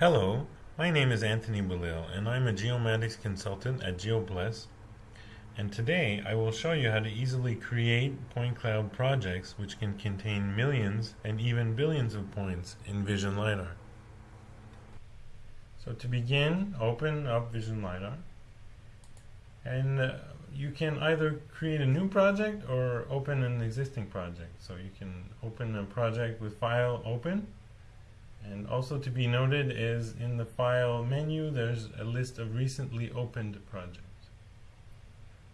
Hello, my name is Anthony Belil and I'm a geomatics consultant at GeoPlus. And today I will show you how to easily create point cloud projects which can contain millions and even billions of points in Vision LiDAR. So to begin, open up Vision LiDAR and uh, you can either create a new project or open an existing project. So you can open a project with file open and also to be noted is in the file menu there's a list of recently opened projects.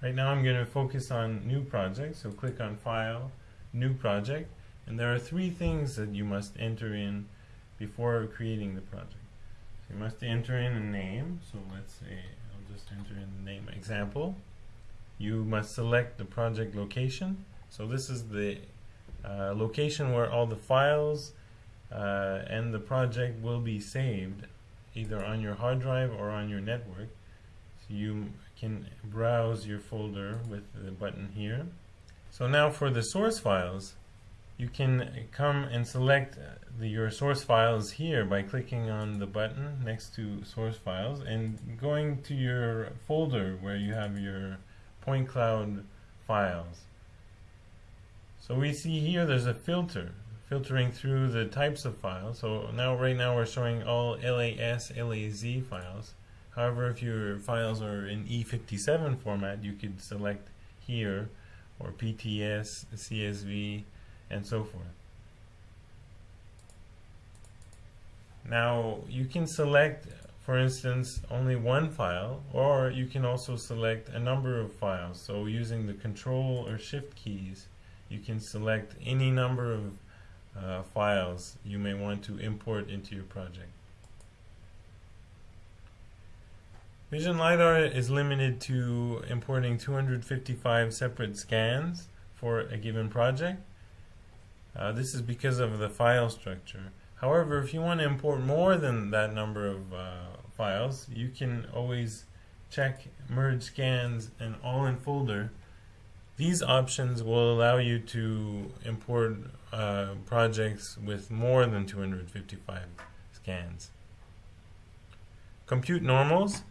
Right now I'm going to focus on new projects, so click on file, new project, and there are three things that you must enter in before creating the project. So you must enter in a name, so let's say I'll just enter in the name example. You must select the project location, so this is the uh, location where all the files uh, and the project will be saved either on your hard drive or on your network. So you can browse your folder with the button here. So now for the source files, you can come and select the, your source files here by clicking on the button next to source files and going to your folder where you have your point cloud files. So we see here there's a filter filtering through the types of files. So now, right now, we're showing all LAS, LAZ files. However, if your files are in E57 format, you could select here, or PTS, CSV, and so forth. Now, you can select, for instance, only one file, or you can also select a number of files. So using the Control or Shift keys, you can select any number of uh, files you may want to import into your project. Vision LiDAR is limited to importing 255 separate scans for a given project. Uh, this is because of the file structure. However, if you want to import more than that number of uh, files, you can always check merge scans and all in folder these options will allow you to import uh, projects with more than 255 scans. Compute normals.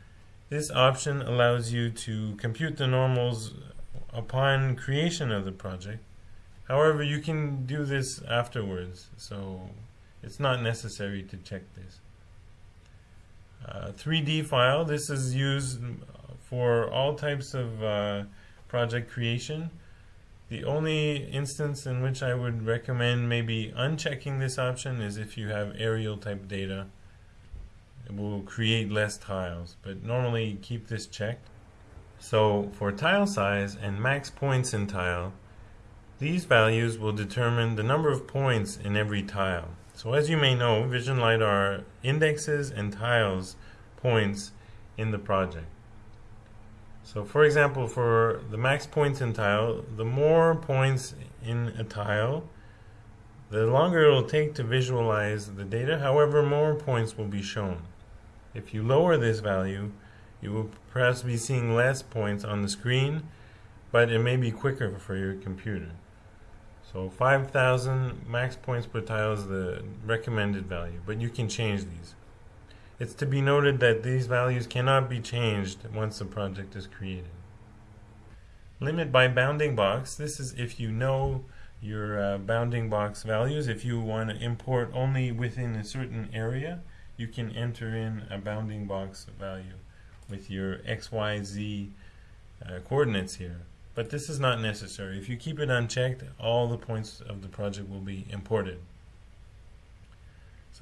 This option allows you to compute the normals upon creation of the project. However, you can do this afterwards, so it's not necessary to check this. Uh, 3D file, this is used for all types of uh, project creation. The only instance in which I would recommend maybe unchecking this option is if you have aerial type data. It will create less tiles, but normally keep this checked. So for tile size and max points in tile, these values will determine the number of points in every tile. So as you may know, Vision LiDAR indexes and tiles points in the project. So for example, for the max points in tile, the more points in a tile, the longer it will take to visualize the data, however more points will be shown. If you lower this value, you will perhaps be seeing less points on the screen, but it may be quicker for your computer. So 5,000 max points per tile is the recommended value, but you can change these. It's to be noted that these values cannot be changed once the project is created. Limit by bounding box. This is if you know your uh, bounding box values. If you want to import only within a certain area, you can enter in a bounding box value with your XYZ uh, coordinates here. But this is not necessary. If you keep it unchecked, all the points of the project will be imported.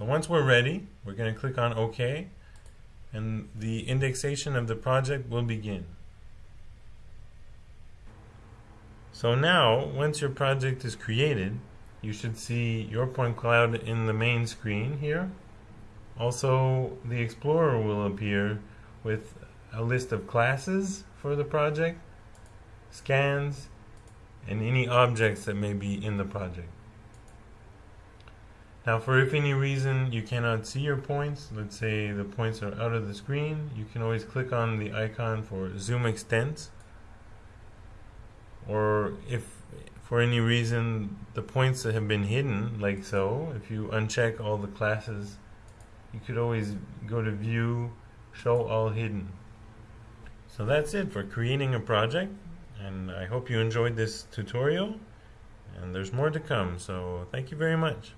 So once we're ready, we're going to click on OK and the indexation of the project will begin. So now, once your project is created, you should see your point cloud in the main screen here. Also, the Explorer will appear with a list of classes for the project, scans, and any objects that may be in the project. Now for if any reason you cannot see your points, let's say the points are out of the screen, you can always click on the icon for zoom extent. Or if for any reason the points that have been hidden, like so, if you uncheck all the classes you could always go to View, Show All Hidden. So that's it for creating a project, and I hope you enjoyed this tutorial, and there's more to come, so thank you very much.